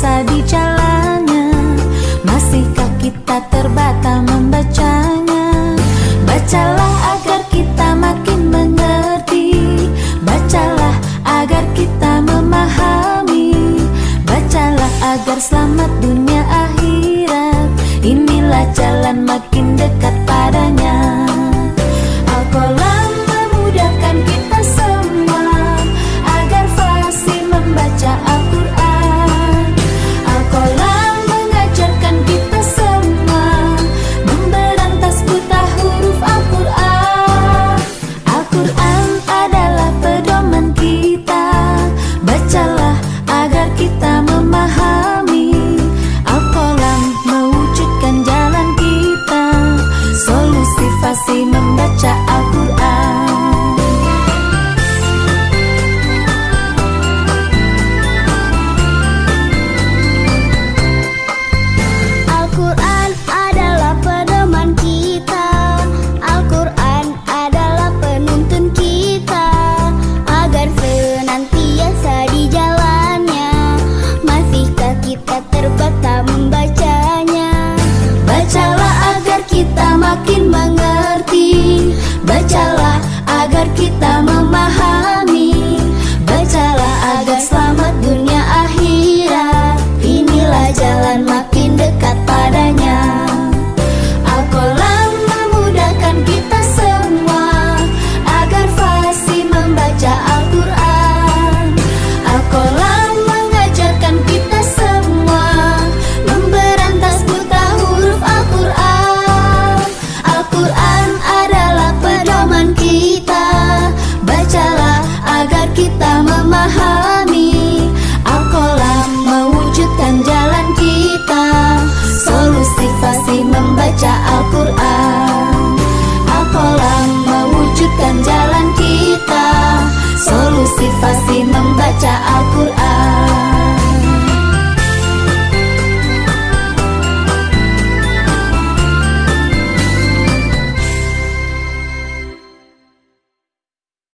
rasa di jalannya Masihkah kita terbata membacanya? Bacalah agar kita makin mengerti Bacalah agar kita memahami Bacalah agar selamat dunia akhirat. Inilah jalan makin dekat